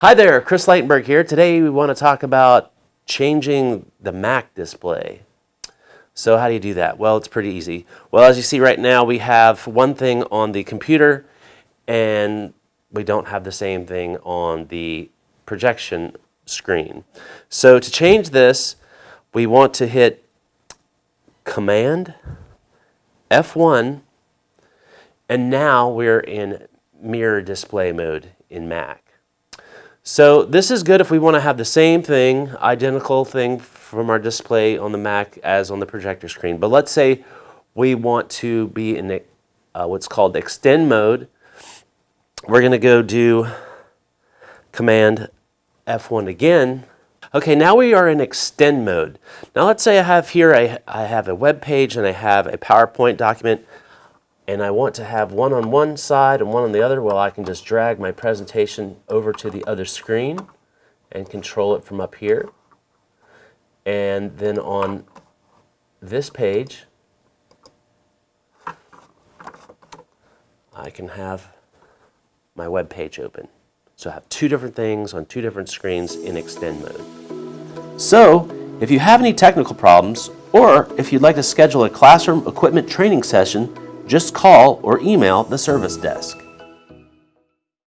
Hi there, Chris Leitenberg here. Today we want to talk about changing the Mac display. So how do you do that? Well, it's pretty easy. Well, as you see right now, we have one thing on the computer and we don't have the same thing on the projection screen. So to change this, we want to hit Command F1 and now we're in mirror display mode in Mac. So this is good if we want to have the same thing, identical thing from our display on the Mac as on the projector screen. But let's say we want to be in uh, what's called extend mode. We're going to go do Command F1 again. Okay, now we are in extend mode. Now let's say I have here, I, I have a web page and I have a PowerPoint document and I want to have one on one side and one on the other, well, I can just drag my presentation over to the other screen and control it from up here. And then on this page, I can have my web page open. So I have two different things on two different screens in extend mode. So if you have any technical problems, or if you'd like to schedule a classroom equipment training session, just call or email the service desk.